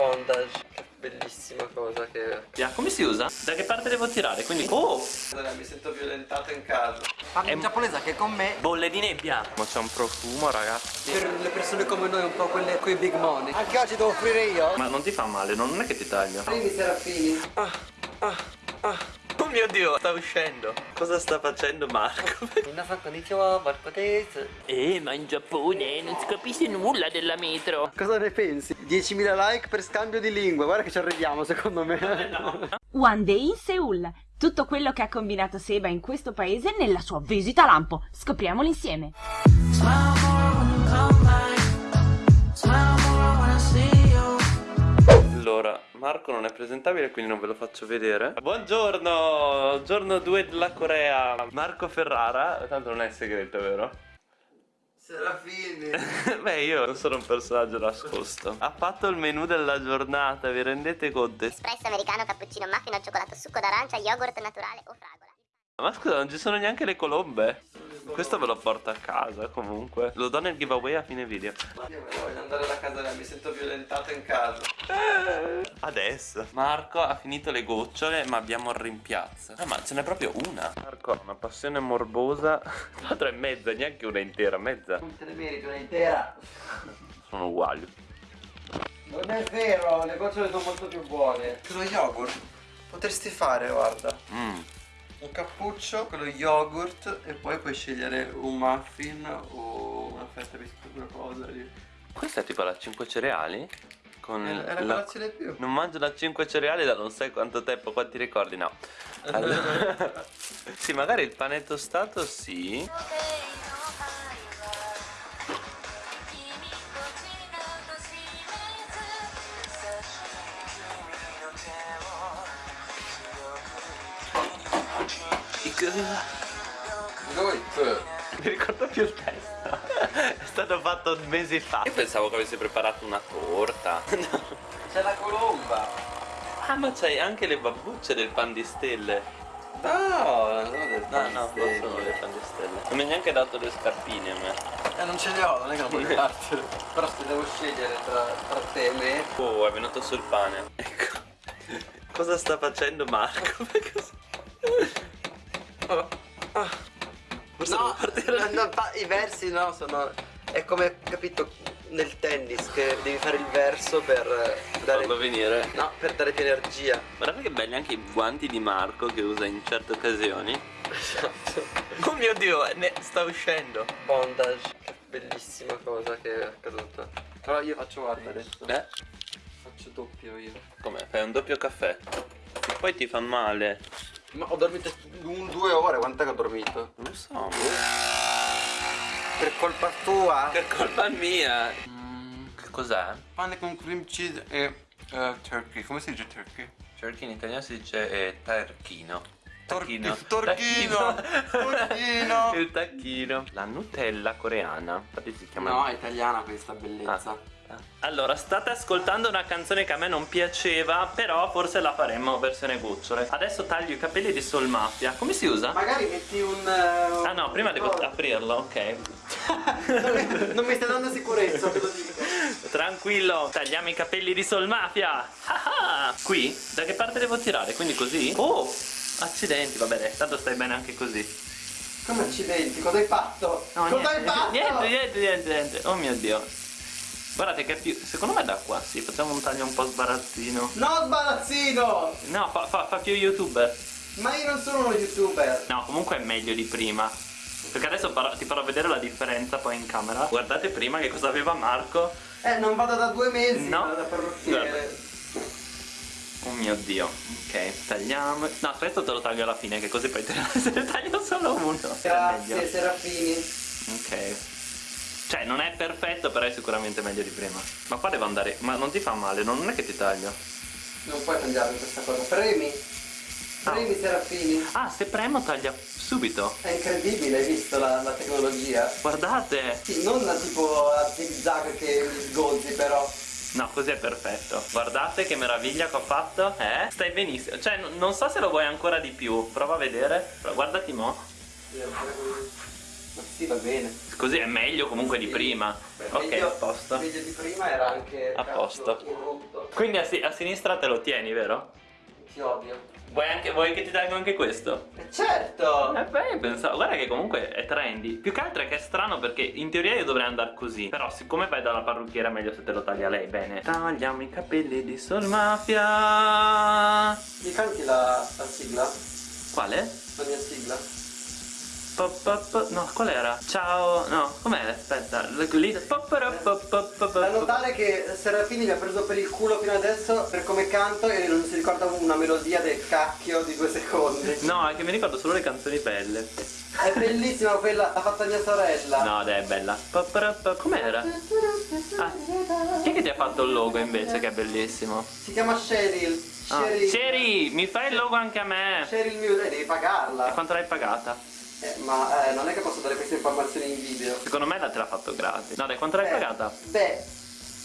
bondage Che bellissima cosa che Yeah, come si usa? Da che parte devo tirare? Quindi... Oh! Allora, mi sento violentato in casa Parli in giapponese che con me Bolle di nebbia! Ma c'è un profumo ragazzi Per le persone come noi un po' quelle coi big money Anche oggi devo offrire io Ma non ti fa male, non è che ti taglio. Primi serafini Ah, ah, ah Oh mio dio, sta uscendo Cosa sta facendo Marco? Eh, ma in Giappone non si capisce nulla della metro. Cosa ne pensi? 10.000 like per scambio di lingue Guarda che ci arriviamo secondo me One Day in Seoul. Tutto quello che ha combinato Seba in questo paese nella sua visita a lampo. Scopriamolo insieme. Allora, Marco non è presentabile quindi non ve lo faccio vedere Buongiorno, giorno 2 della Corea Marco Ferrara, tanto non è segreto vero? Serafini Beh io non sono un personaggio nascosto Ha fatto il menù della giornata, vi rendete conto? espresso americano, cappuccino, muffin al cioccolato, succo d'arancia, yogurt naturale o fragola. Ma scusa, non ci sono neanche le colombe? Questo ve lo porto a casa comunque. Lo do nel giveaway a fine video. Io voglio andare alla casa mi sento violentato in casa. Adesso. Marco ha finito le gocciole ma abbiamo il rimpiazzo. Ah ma ce n'è proprio una. Marco ha una passione morbosa. L'altra è mezza, neanche una intera, mezza. Non te ne meriti una intera. Sono uguali. Non è vero, le gocciole sono molto più buone. Lo yogurt? Potresti fare, guarda. Mmm Un cappuccio con lo yogurt E poi puoi scegliere un muffin O una fetta di quella cosa lì Questa è tipo la 5 cereali? Con È, è la colazione più Non mangio da 5 cereali da non sai quanto tempo, quanti ricordi? No. Allora- sì, magari il pane tostato sì. Mi ricordo più il testo. È stato fatto mesi fa. Io pensavo che avessi preparato una torta. C'è la colomba Ah, ma c'hai anche le babbucce del pan di stelle. No, no, No, no, non sono le pan di stelle. Non mi hai neanche dato le scarpine a me. Eh, non ce le ho, non è che non puoi dartele. Però se devo scegliere tra, tra te e me. Oh, è venuto sul pane. Ecco. Cosa sta facendo Marco? Oh, ah. No, partire- no, no, i versi no, sono. È come, capito, nel tennis che devi fare il verso per eh, dare. Farlo venire. No, per dare più energia. Guardate che belli anche i guanti di Marco che usa in certe occasioni. Esatto. Oh mio dio, ne sta uscendo. Bondage. Che bellissima cosa che è accaduta. Però io faccio guarda adesso. Eh? Faccio doppio io. Come? Fai un doppio caffè. Poi ti fa male. Ma ho dormito un, due ore, quant'è che ho dormito? Non lo so. boh. Per colpa tua. Per colpa mia. che cos'è? Pane con cream cheese e eh, turkey. Come si dice turkey? Turkey in italiano si dice eh, tacchino. Torchino. Torchino. Torchino. Il tacchino. La Nutella coreana. Infatti si chiama. No, è italiana questa bellezza. Ah. Allora, state ascoltando una canzone che a me non piaceva, però forse la faremo versione gocciole. Adesso taglio i capelli di Soul Mafia. Come si usa? Magari metti un. eh, Ah no, prima devo aprirlo, ok. non, mi, non mi stai dando sicurezza, te lo dico. Tranquillo, tagliamo i capelli di Soul Mafia. Ah ah. Qui? Da che parte devo tirare? Quindi così? Oh! Accidenti, vabbè, dai, tanto stai bene anche così. Come accidenti, cosa hai fatto? No, cosa niente, hai fatto? Niente, niente, niente, niente. Oh mio dio. Guardate che più. Secondo me da qua, sì, facciamo un taglio un po' sbarazzino. No, sbarazzino! No, fa, fa- fa più youtuber. Ma io non sono uno youtuber. No, comunque è meglio di prima. Perché adesso ti farò vedere la differenza poi in camera. Guardate prima che cosa aveva Marco. Eh, non vado da due mesi No. da parrucchiere. Oh mio dio. Ok, tagliamo. No, questo te lo taglio alla fine, che così poi te ne taglio solo uno. Grazie. Serafini. Ok. Cioè, non è perfetto, però è sicuramente meglio di prima. Ma qua devo andare. Ma non ti fa male, non è che ti taglio. Non puoi tagliare questa cosa. Premi. Premi, Serafini. Ah, se premo taglia subito. È incredibile, hai visto la, la tecnologia? Guardate. Sì, non tipo a zig zag che mi sgozzi però. No, così è perfetto. Guardate che meraviglia che ho fatto. Eh? Stai benissimo. Cioè, non so se lo vuoi ancora di più. Prova a vedere. Guardati mo. Ma sì, va bene. Così è meglio comunque di Sì. prima. Beh, ok, meglio- a posto. Meglio di prima era anche A posto. corrotto. Quindi a, si- a sinistra te lo tieni, vero? Ti odio. Vuoi, anche, vuoi che ti tengo anche questo? E certo! Eh beh, pensavo, guarda che comunque è trendy. Più che altro è che è strano perché in teoria io dovrei andare così. Però siccome vai dalla parrucchiera è meglio se te lo taglia lei, bene. Tagliamo i capelli di Sol Mafia. Mi canti la, la sigla? Quale? La mia sigla? Pop, pop, no, qual era? Ciao, no, com'è? Aspetta, lì. pop. notare che Serafini mi ha preso per il culo fino adesso per come canto e non si ricorda una melodia del cacchio di due secondi. No, è che mi ricordo solo le canzoni belle. È bellissima quella, l'ha fatta mia sorella. No, dai, è bella. Pop, pop, pop, Com'era? Ah, chi è che ti ha fatto il logo invece che è bellissimo? Si chiama Cheryl. Ah, Cheryl. Mi fai il logo anche a me. Cheryl Music, devi E pagarla. quanto l'hai pagata? Eh, ma eh, non è che posso dare queste informazioni in video. Secondo me la te l'ha fatto gratis. No, dai, quanto l'hai Eh, pagata? Beh,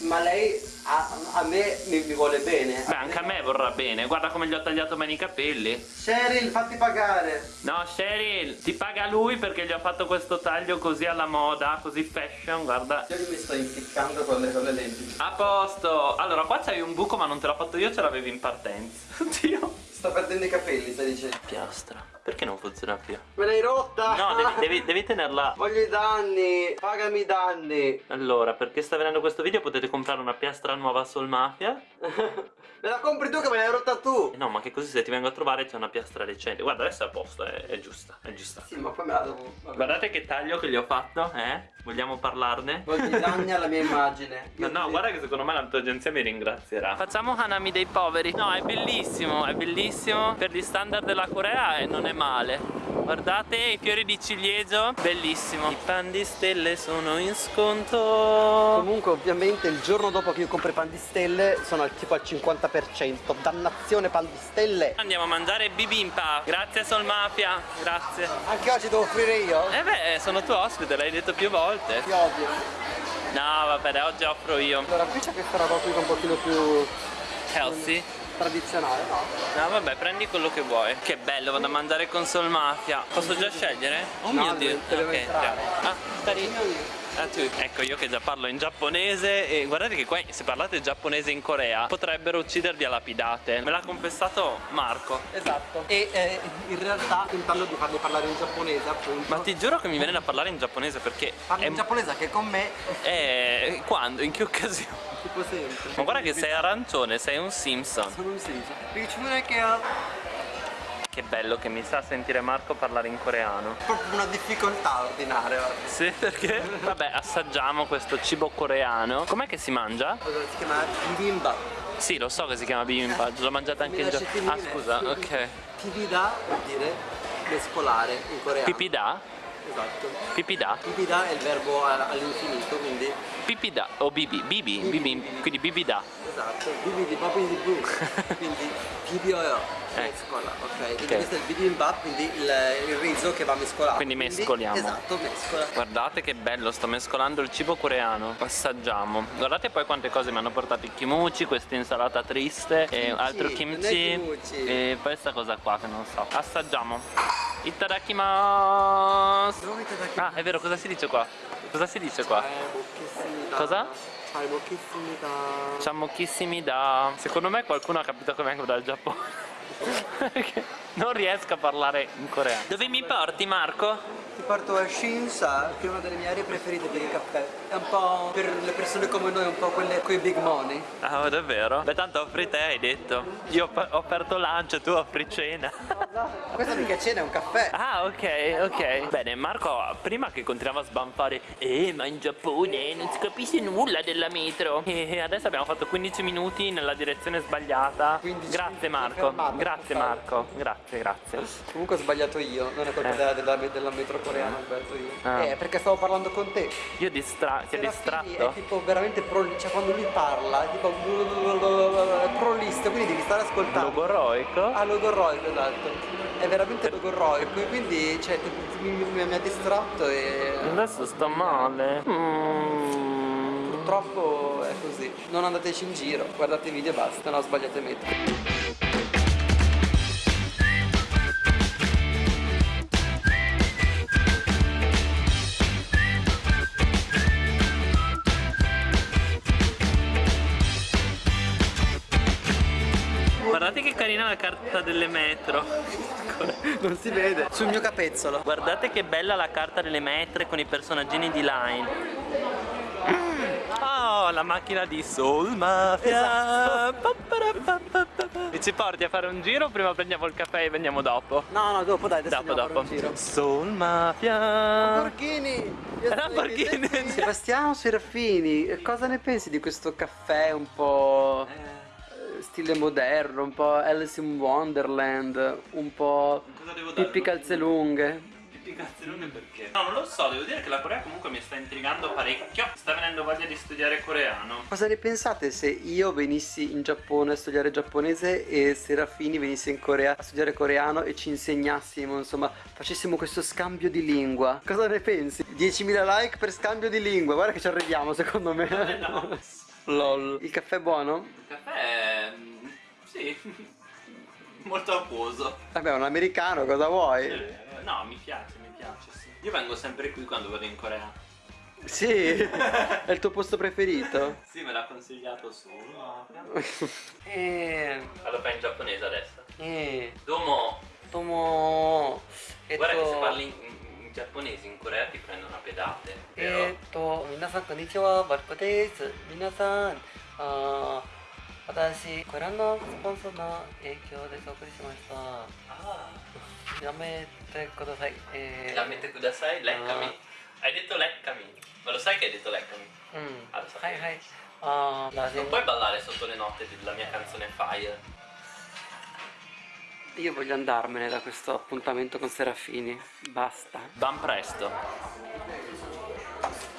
ma lei a, a me mi, mi vuole bene. Beh, anche a me vorrà bene. Guarda come gli ho tagliato bene i capelli. Cheryl, fatti pagare. No, Cheryl, ti paga lui perché gli ho fatto questo taglio così alla moda, così fashion, guarda. Io che mi sto impiccando con le, con le lenti. A posto. Allora, qua c'hai un buco, ma non te l'ho fatto io, ce l'avevi in partenza. Oddio. Sto perdendo i capelli, stai dicendo. Piastra. Perché non funziona più? Me l'hai rotta! No, devi, devi, devi tenerla. Voglio i danni! Pagami i danni! Allora, perché sta venendo questo video potete comprare una piastra nuova a Soul Mafia. Me la compri tu che me l'hai rotta tu! Eh no, ma che così se ti vengo a trovare c'è una piastra decente. Guarda, adesso è a posto, è, è giusta, è giusta. Sì, ma poi me la devo. vabbè. Guardate che taglio che gli ho fatto, eh? Vogliamo parlarne? Voglio i danni alla mia immagine. No, Io no, guarda che secondo me la tua agenzia mi ringrazierà. Facciamo Hanami dei poveri. No, è bellissimo, è bellissimo. Per gli standard della Corea e non è male. Guardate i fiori di ciliegio, bellissimo. I pan di stelle sono in sconto. Comunque ovviamente il giorno dopo che io compro i pan di stelle sono al tipo al 50% Dannazione pan di stelle Andiamo a mangiare bibimpa. Grazie Sol Mafia, grazie. Anche oggi devo offrire io? Eh beh, sono tuo ospite, l'hai detto più volte. Ti odio No, vabbè, dai, oggi offro io. Allora qui c'è questa roba qui che è un pochino più Healthy. Tradizionale no? No vabbè prendi quello che vuoi Che bello vado a mangiare con Sol Mafia Posso già scegliere? Oh No, mio dio Ok, entrare. Ah tu. Ecco io che già parlo in giapponese E guardate che qua se parlate giapponese in Corea Potrebbero uccidervi a lapidate. Me l'ha confessato Marco. Esatto. E eh, in realtà tentando di farmi parlare in giapponese appunto. Ma ti giuro che mi viene da parlare in giapponese perché Parli è, in giapponese anche con me? È- Quando? In che occasione? Tipo sempre. Ma guarda che sei arancione Sei un Simpson. Sono un senso Riccione che ha Che bello che mi sa sentire Marco parlare in coreano proprio una difficoltà ordinaria guarda. Sì, perché? Vabbè, assaggiamo questo cibo coreano. Com'è che si mangia? Si chiama bibimbap Sì, lo so che si chiama bibimbap, l'ho mangiata anche lasci Giappone. Ah, scusa, ok. Pibida vuol dire mescolare in coreano Pipida? Esatto Pipida? Pibida è il verbo all'infinito quindi Pipida o bibi, bibi, Bibi, quindi bibida. Esatto Bibi di papi di bu Quindi pibioio Eh. Mescola ok Quindi Ok. questo è il bibimbap quindi il, il riso che va mescolato Quindi mescoliamo. Esatto mescola Guardate che bello, sto mescolando il cibo coreano. Assaggiamo. Guardate poi quante cose mi hanno portato i kimuchi, questa insalata triste e Kimchi, altro non è kimchi kimuchi. e questa cosa qua che non so. Assaggiamo. Itadakimasu. Dove che Ah, è vero, cosa si dice qua? Cosa si dice qua? Cosa? Ciao, bocchissimi da Ciao mochissimi da... Secondo me qualcuno ha capito che vengo dal Giappone Non riesco a parlare in coreano Dove mi porti Marco? Ti porto a Shinsa, che è una delle mie aree preferite per il caffè. È un po' per le persone come noi, un po' quelle coi big money. Ah davvero? Beh tanto offri te hai detto Io ho offerto lunch, tu offri cena Questa mica cena è un caffè. Ah ok ok Bene Marco prima che continuava a sbanfare Eh ma in Giappone non si capisce nulla della metro E adesso abbiamo fatto 15 minuti nella direzione sbagliata 15 Grazie Marco fermata, Grazie. Marco Grazie grazie Comunque ho sbagliato io, non è colpa Eh. della, della, della metro coreana, ho sbagliato io. Ah. Eh, perché stavo parlando con te. Io distra... ti ho distratto? È tipo veramente pro, cioè quando lui parla, è tipo prolisto, quindi devi stare ascoltando. Logoroico? Ah, logorroico, esatto. È veramente logorroico, e quindi cioè, mi, mi- mi ha distratto e Adesso sto male. Mm. purtroppo è così. Non andateci in giro, guardate i video e basta, no, sbagliate metro. Guardate che carina la carta delle metro. Non si vede. Sul mio capezzolo. Guardate che bella la carta delle metre con i personaggini di Line. Oh, la macchina di Soul Mafia. Mi ci porti a fare un giro? Prima prendiamo il caffè e veniamo dopo. No, no, dopo dai, adesso Dopo, dopo. fare un giro. Soul Mafia. Lamborghini! Lamborghini. Sebastiano Serafini, cosa ne pensi di questo caffè un po' eh, stile moderno, un po' Alice in Wonderland, un po' Pippi calze lunghe? Pippicazzolone perché? No, non lo so, devo dire che la Corea comunque mi sta intrigando parecchio. Sta venendo voglia di studiare coreano. Cosa ne pensate se io venissi in Giappone a studiare giapponese e Serafini venisse in Corea a studiare coreano e ci insegnassimo, insomma, facessimo questo scambio di lingua? Cosa ne pensi? 10.000 like per scambio di lingua, guarda che ci arriviamo secondo me. no. Lol. Il caffè è buono? Il caffè sì, molto acquoso. Vabbè, un americano, cosa vuoi? Eh, no, mi piace, mi piace, sì. Io vengo sempre qui quando vado in Corea. Sì, è il tuo posto preferito? Sì, me l'ha consigliato solo. Eh. Allora in giapponese adesso. Eh. Domo. Domo. Guarda che se parli in, in giapponese in Corea ti prendono a pedate. Però... Etto, minasan konnichiwa, Marco Minasan. Uh, 私ご覧のスポンサーの影響でお送りしました。やめてください、えー、やめてください。Like 髪 hai detto like Camille ma lo sai che hai detto like Camille? Mm. Ah, lo sapevo hai, hai. Uh, non gente... puoi ballare sotto le note della mia canzone Fire io voglio andarmene da questo appuntamento con Serafini. Basta. Ban presto.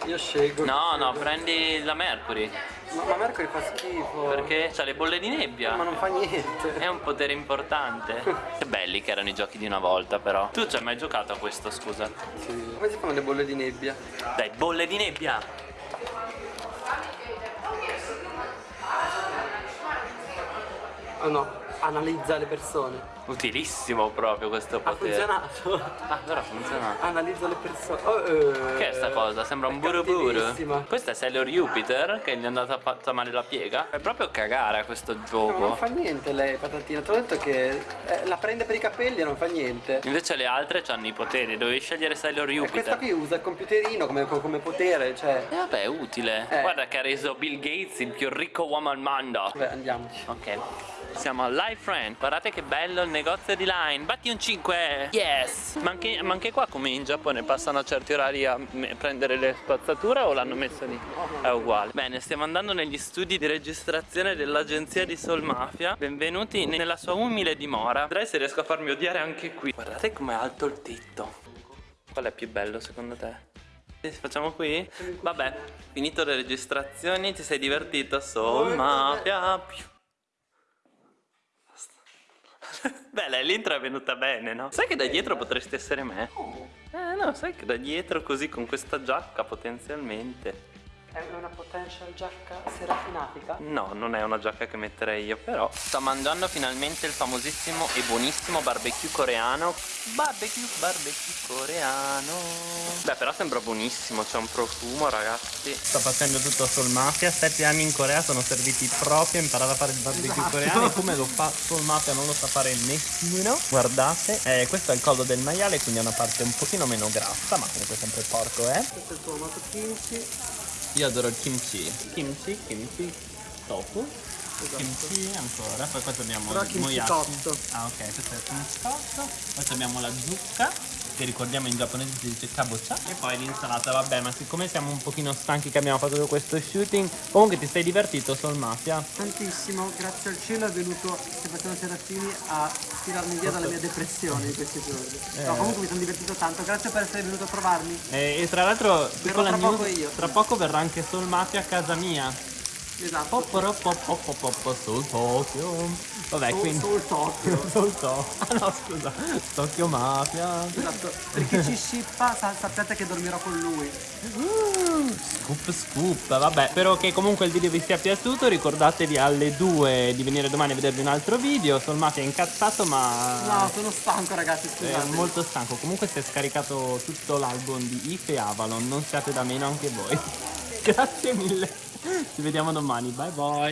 Io scelgo. No, no, prendi la Mercury. Ma, ma Mercury fa schifo. Perché c'ha le bolle di nebbia. Ma non fa niente. È un potere importante. Che belli che erano i giochi di una volta, però. Tu ci hai mai giocato a questo, scusa? Sì. Come si fanno le bolle di nebbia? Dai, bolle di nebbia! Oh no, analizza le persone. Utilissimo proprio questo Ha potere. funzionato. Ah, però funziona. Analizza le persone. Oh, eh. Che è sta cosa? Sembra un buru buru. Questo è Sailor Jupiter che gli è andata fatta male la piega. È proprio cagare a questo No, gioco. non fa niente lei, patatina. Ti ho detto che eh, la prende per i capelli e non fa niente. Invece le altre hanno i poteri, dovevi scegliere Sailor E questa Jupiter. qui usa il computerino come, come potere, cioè. E vabbè, è utile. Eh. Guarda che ha reso Bill Gates il più ricco uomo al mondo. Vabbè, andiamoci. Ok. Siamo a Life Friend. Guardate che bello il negozio di Line. Batti un 5. Yes. Ma anche, ma anche qua come in Giappone passano a certi orari a prendere le spazzature o l'hanno messo lì? È uguale. Bene, stiamo andando negli studi di registrazione dell'agenzia di Soul Mafia. Benvenuti nella sua umile dimora. Vedrai se riesco a farmi odiare anche qui. Guardate com'è alto il tetto. Qual è più bello secondo te? Facciamo qui? Vabbè, finito le registrazioni, ti sei divertito? Soul Mafia. Beh, l'intro è venuta bene, no? Sai che da dietro potresti essere me? Eh, no, sai che da dietro così con questa giacca potenzialmente. È una potential giacca serafinatica? No, non è una giacca che metterei io, però. Sto mangiando finalmente il famosissimo e buonissimo barbecue coreano. Barbecue, barbecue coreano. Beh, però sembra buonissimo, c'è un profumo, ragazzi. Sto facendo tutto sul mafia. Sette anni in Corea sono serviti proprio a imparare a fare il barbecue coreano. E come lo fa sul mafia non lo sa fare nessuno. Guardate, eh, questo è il collo del maiale, quindi è una parte un pochino meno grassa, ma comunque sempre porco, eh. Questo è il tuo amato kimchi. Io adoro il kimchi. Kimchi, kimchi, tofu. Kimchi ancora, poi qua abbiamo Però il cotto. Ah ok, questo è il kimchi cotto. Poi abbiamo la zucca, che ricordiamo in giapponese si dice kabocha. E poi l'insalata, vabbè, ma siccome siamo un pochino stanchi che abbiamo fatto tutto questo shooting, comunque ti sei divertito sul mafia. Tantissimo, grazie al cielo è venuto Sebastiano Serafini a tirarmi via dalle mie depressioni in questi giorni. No, comunque mi sono divertito tanto, grazie per essere venuto a trovarmi. E, e tra l'altro, tra poco news, io. tra poco verrà anche sul mafia a casa mia. Esatto. Sul Tokyo. Vabbè, Sul- quindi... sul Tokyo. sul Tokyo. Ah no, scusa. Tokyo Mafia. Esatto, perché ci scippa, sa- sappiate che dormirò con lui. Scoop scoop, vabbè, spero che comunque il video vi sia piaciuto, ricordatevi alle 2 di venire domani a vedervi un altro video, Sol Mafia è incazzato ma No, sono stanco ragazzi, è scusate. molto stanco, comunque si è scaricato tutto l'album di If e Avalon, non siate da meno anche voi. Grazie mille, ci vediamo domani, bye bye.